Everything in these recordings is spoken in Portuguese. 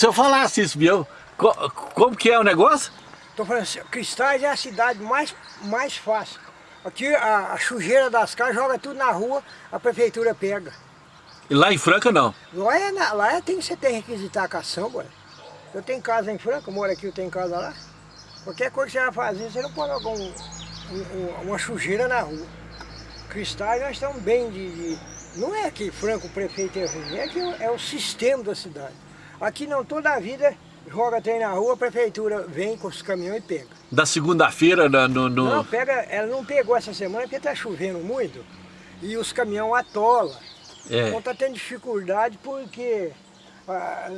Se eu falasse isso, meu, como que é o negócio? Estou falando assim, Cristais é a cidade mais, mais fácil. Aqui a, a sujeira das casas joga tudo na rua, a prefeitura pega. E lá em Franca não? Lá, é, lá é, tem, você tem que requisitar a cação, ué. Eu tenho casa em Franca, moro aqui, eu tenho casa lá. Qualquer coisa que você vai fazer, você não pode jogar um, um, uma sujeira na rua. Cristais nós estamos bem de, de... Não é que Franca o prefeito é ruim, é que é o sistema da cidade. Aqui não, toda a vida joga trem na rua, a prefeitura vem com os caminhões e pega. Da segunda-feira no, no... Não, pega, ela não pegou essa semana porque está chovendo muito e os caminhões atolam. É. Então está tendo dificuldade porque ah,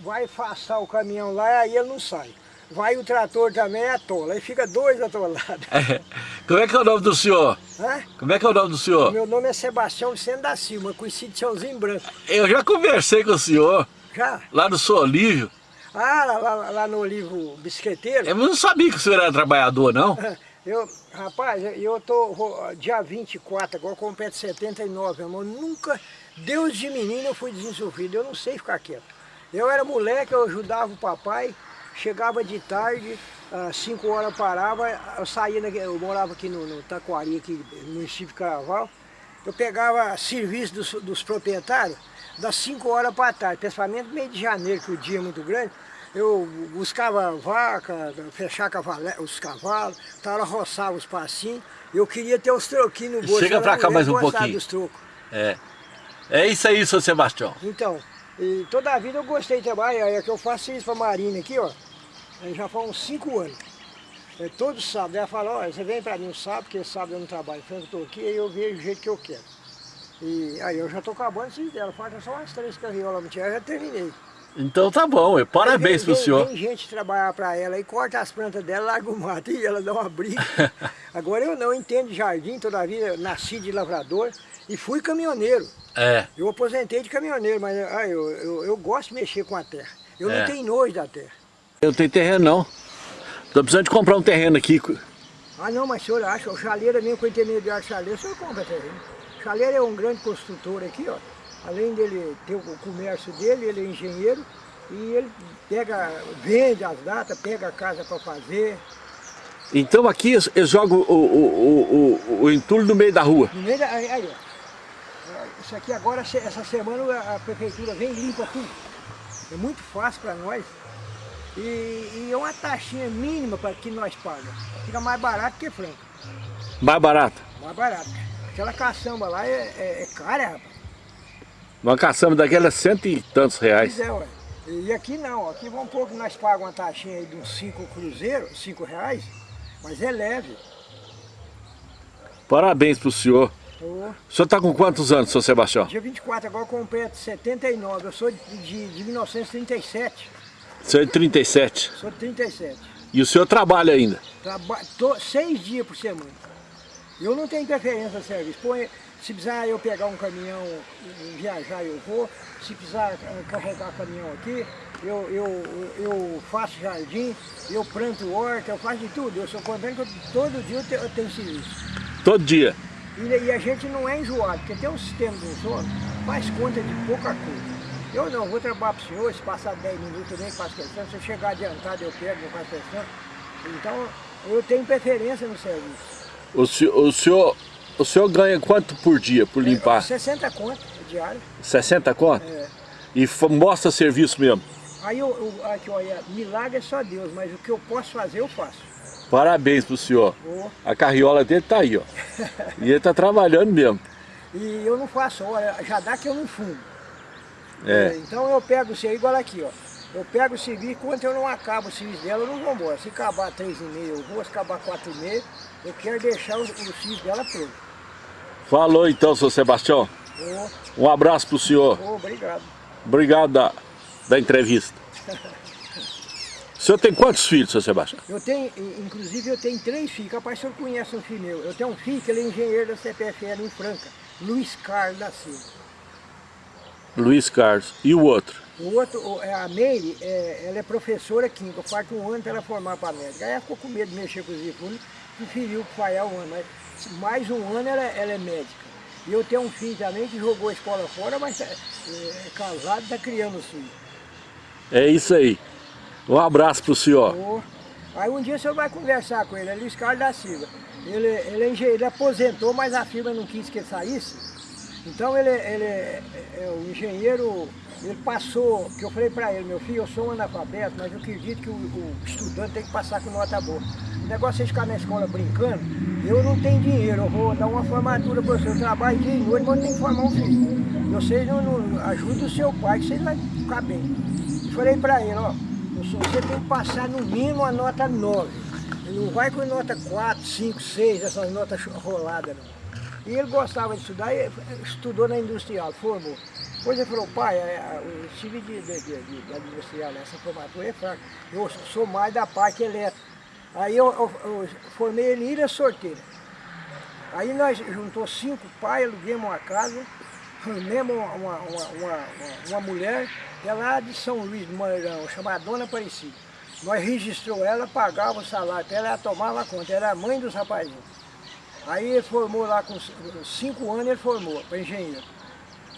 vai afastar o caminhão lá e aí ele não sai. Vai o trator também atola, aí fica dois atolados. É. Como é que é o nome do senhor? Hã? Como é que é o nome do senhor? Meu nome é Sebastião Vicente da Silva, conhecido de Branco. Eu já conversei com o senhor. Já? Lá no São Olívio. Ah, lá, lá, lá, no Olivo Bisqueteiro? Eu não sabia que o senhor era trabalhador, não? Eu, rapaz, eu tô dia 24, agora completo 79, irmão. Nunca, Deus de menino eu fui desenvolvido, eu não sei ficar quieto. Eu era moleque, eu ajudava o papai, chegava de tarde, às 5 horas parava, eu saía, eu morava aqui no, no Taquari, aqui no município de Caraval, eu pegava serviço dos, dos proprietários, das 5 horas para tarde, principalmente meio de janeiro, que o dia é muito grande, eu buscava vaca, fechar os cavalos, tal, roçava os passinhos, eu queria ter os troquinhos no bolso. Chega para cá mais um pouquinho. Dos trocos. É. é isso aí, seu Sebastião. Então, e toda a vida eu gostei de trabalhar, é que eu faço isso para a Marina aqui, ó, já faz uns 5 anos. É, todo sábado, ela fala, olha, você vem para mim um sábado, porque sábado eu não trabalho, eu estou aqui, aí eu vejo o jeito que eu quero. E aí eu já estou acabando esse dela, falta só umas três carriolas, eu já terminei. Então tá bom, parabéns para o senhor. Tem gente trabalhar para ela e corta as plantas dela, larga o mato e ela dá uma briga. Agora eu não entendo de jardim, toda a vida nasci de lavrador e fui caminhoneiro. É. Eu aposentei de caminhoneiro, mas ah, eu, eu, eu gosto de mexer com a terra. Eu é. não tenho nojo da terra. Eu não tenho terreno não. Estou precisando de comprar um terreno aqui. Ah não, mas o senhor acha, o chaleira mesmo com o intermediário chaleira, o senhor compra terreno. O chaleira é um grande construtor aqui, ó. Além dele ter o comércio dele, ele é engenheiro e ele pega, vende as datas, pega a casa para fazer. Então aqui eles jogam o, o, o, o, entulho no meio da rua? No meio da... Aí, aí, Isso aqui agora, essa semana a prefeitura vem e limpa tudo. É muito fácil para nós. E, e, é uma taxinha mínima para que nós pagamos. Fica mais barato que franca. Mais barato? Mais barato. Aquela caçamba lá é, é, é cara, rapaz. Uma caçamba daquela é cento e tantos reais. Pois é, ué. E aqui não, aqui vamos que nós pagamos uma taxinha aí de uns 5 cruzeiros, 5 reais, mas é leve. Parabéns pro senhor. Oh. O senhor está com quantos anos, seu Sebastião? Dia 24, agora completo 79, eu sou de, de, de 1937. O senhor é de 37? Sou de 37. E o senhor trabalha ainda? Trabalho, seis dias por semana. Eu não tenho preferência de serviço. Põe, se precisar eu pegar um caminhão e viajar, eu vou. Se precisar carregar caminhão aqui, eu, eu, eu faço jardim, eu planto horta, eu faço de tudo. Eu sou contente que todo dia eu tenho, eu tenho serviço. Todo dia? E, e, a gente não é enjoado, porque tem um sistema dos outros, faz conta de pouca coisa. Eu não, vou trabalhar para o senhor, se passar 10 minutos nem faz questão, se eu chegar adiantado eu pego, não faz questão. Então, eu tenho preferência no serviço. O senhor, o senhor o senhor ganha quanto por dia, por limpar? É, 60 conto diário. 60 conto? É. E mostra serviço mesmo? Aí, eu, eu, aqui, olha, milagre é só Deus, mas o que eu posso fazer, eu faço. Parabéns pro senhor. Oh. A carriola dele tá aí, ó. e ele tá trabalhando mesmo. E eu não faço, olha, já dá que eu não fumo. É. Então eu pego o serviço, igual aqui, ó. Eu pego o serviço, quando eu não acabo o serviço dela, eu não vou embora. Se acabar três e meia, eu vou, se acabar quatro e meia, eu quero deixar o, o serviço dela pronto. Falou então, seu Sebastião. Oh. Um abraço para o senhor. Oh, obrigado. Obrigado da, da entrevista. o senhor tem quantos filhos, seu Sebastião? Eu tenho, inclusive eu tenho três filhos. Capaz o senhor conhece um filho meu. Eu tenho um filho que ele é engenheiro da CPFL em Franca. Luiz Carlos da Silva. Luiz Carlos. E o outro? O outro, é a Meire, é, ela é professora química, falta um ano para ela formar para médica. Aí ela ficou com medo de mexer com os difunos, preferiu falhar um ano. Mas mais um ano ela, ela é médica. E eu tenho um filho também que jogou a escola fora, mas é, é casado e está criando o filho. É isso aí. Um abraço pro senhor. Oh. Aí um dia o senhor vai conversar com ele, é Luiz Carlos da Silva. Ele, ele, é engenheiro, ele aposentou, mas a firma não quis que ele saísse. Então ele, ele é, é o engenheiro, ele passou, que eu falei para ele, meu filho, eu sou um analfabeto, mas eu acredito que o, o, estudante tem que passar com nota boa. O negócio é ficar na escola brincando, eu não tenho dinheiro, eu vou dar uma formatura para você, eu trabalho dia e noite, mas eu que formar um filho. Vocês não, não ajudem o seu pai, que vocês vão ficar bem. Eu falei para ele, ó, você tem que passar no mínimo a nota 9. Não vai com nota 4, 5, 6, essas notas roladas não. E ele gostava de estudar, estudou na industrial, formou. Depois ele falou, pai, é, é, o estilo de, de, de, de, industrial, essa formatura é fraca. Eu sou mais da parte elétrica. Aí eu, eu, eu formei ele em Ilha Sorteira. Aí nós juntou cinco pais, alugamos uma casa, formamos uma, uma, uma, uma, mulher, que é lá de São Luís do Maranhão, chamada Dona Aparecida. Nós registrou ela, pagava o salário, ela tomava conta, era a mãe dos rapazinhos. Aí ele formou lá com cinco anos, ele formou para engenheiro.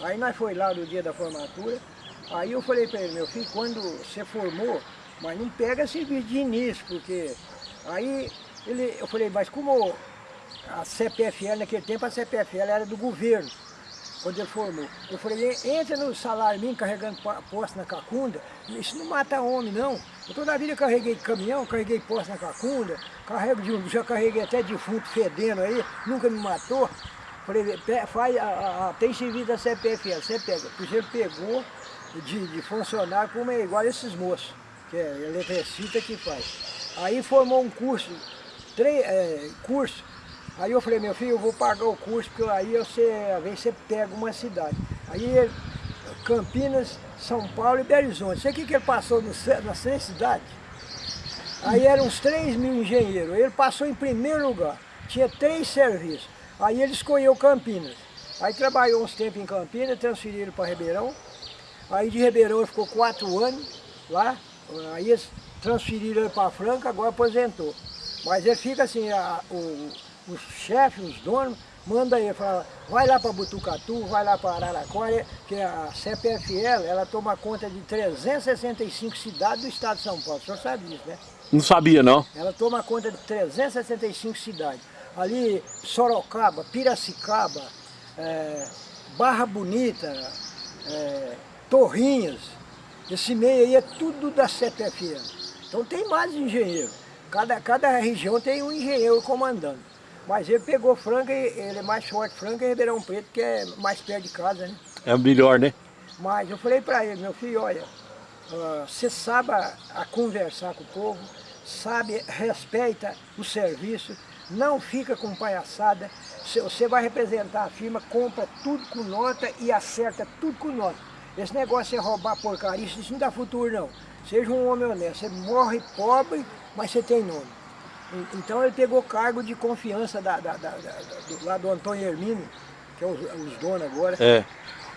Aí nós foi lá no dia da formatura, aí eu falei para ele, meu filho, quando você formou, mas não pega serviço de início, porque aí ele, eu falei, mas como a CPFL naquele tempo, a CPFL era do governo, quando ele formou. Eu falei, entra no salário mínimo carregando poste na cacunda, isso não mata homem não. Eu toda a vida carreguei caminhão, carreguei poste na cacunda, carrego de, já carreguei até defunto fedendo aí, nunca me matou. Falei, faz, a, a, tem serviço da CPFL, você pega. Porque ele pegou de, de como é igual esses moços, que é eletricista que faz. Aí formou um curso, três, é, curso, Aí eu falei, meu filho, eu vou pagar o curso, porque aí você, vezes você pega uma cidade. Aí Campinas, São Paulo e Belo Horizonte. O que, que ele passou no, nas três cidades? Aí eram uns 3 mil engenheiros. Ele passou em primeiro lugar. Tinha três serviços. Aí ele escolheu Campinas. Aí trabalhou uns tempos em Campinas, transferiram para Ribeirão. Aí de Ribeirão ele ficou quatro anos lá. Aí eles transferiram ele para Franca, agora aposentou. Mas ele fica assim, a, o, os chefes, os donos, manda aí, fala, vai lá para Butucatu, vai lá para Araraquara, que a CPFL, ela toma conta de 365 cidades do estado de São Paulo. O senhor sabe disso, né? Não sabia, não. Ela toma conta de 365 cidades. Ali, Sorocaba, Piracicaba, é, Barra Bonita, é, Torrinhas, esse meio aí é tudo da CPFL. Então tem mais engenheiro. Cada, cada região tem um engenheiro comandando. Mas ele pegou Franca, ele é mais forte Franca e Ribeirão Preto, que é mais perto de casa, né? É o melhor, né? Mas eu falei para ele, meu filho, olha, uh, você sabe a, a, conversar com o povo, sabe, respeita o serviço, não fica com palhaçada, você vai representar a firma, compra tudo com nota e acerta tudo com nota. Esse negócio é roubar porcaria, isso não dá futuro não. Seja um homem honesto, você morre pobre, mas você tem nome. Então ele pegou cargo de confiança da, da, da, do, lá do Antônio Hermínio, que é os, os donos agora. É.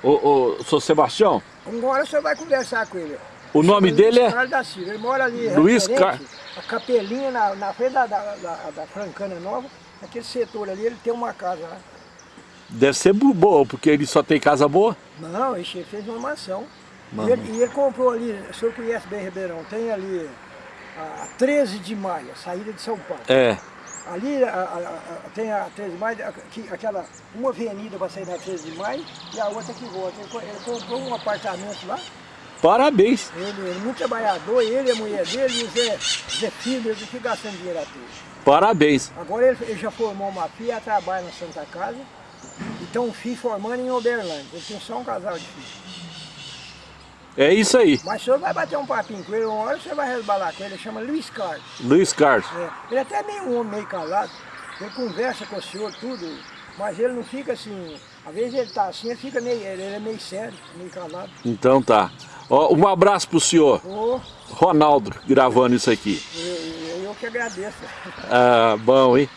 O, o, Sebastião? Agora o senhor vai conversar com ele. O nome dele é? Carlos da Silva. Ele mora ali, Luiz Carlos. A capelinha na, na frente da, da, da, da Francana Nova, aquele setor ali, ele tem uma casa lá. Deve ser boa, porque ele só tem casa boa? Não, ele fez uma mansão. E ele, e ele, comprou ali, o senhor conhece bem Ribeirão, tem ali a 13 de maio, a saída de São Paulo. É. Ali a, a, a, tem a 13 de maio, aquela, uma avenida para sair da 13 de maio e a outra que volta. Ele, ele comprou um apartamento lá. Parabéns. Ele, é muito trabalhador, ele, a mulher dele e o Zé, Zé Filho, ele fica gastando dinheiro à toa. Parabéns. Agora ele, ele, já formou uma filha, trabalha na Santa Casa e tem um filho formando em Uberlândia. Ele tem só um casal de filhos. É isso aí. Mas o senhor vai bater um papinho com ele, uma hora você vai resbalar com ele, ele chama Luiz Carlos. Luiz Carlos. É. Ele é até meio homem meio calado, ele conversa com o senhor, tudo, mas ele não fica assim, às vezes ele tá assim, ele fica meio, ele é meio sério, meio calado. Então tá. Ó, um abraço pro senhor. Ô, Ronaldo gravando isso aqui. Eu, eu, eu que agradeço. Ah, bom, hein?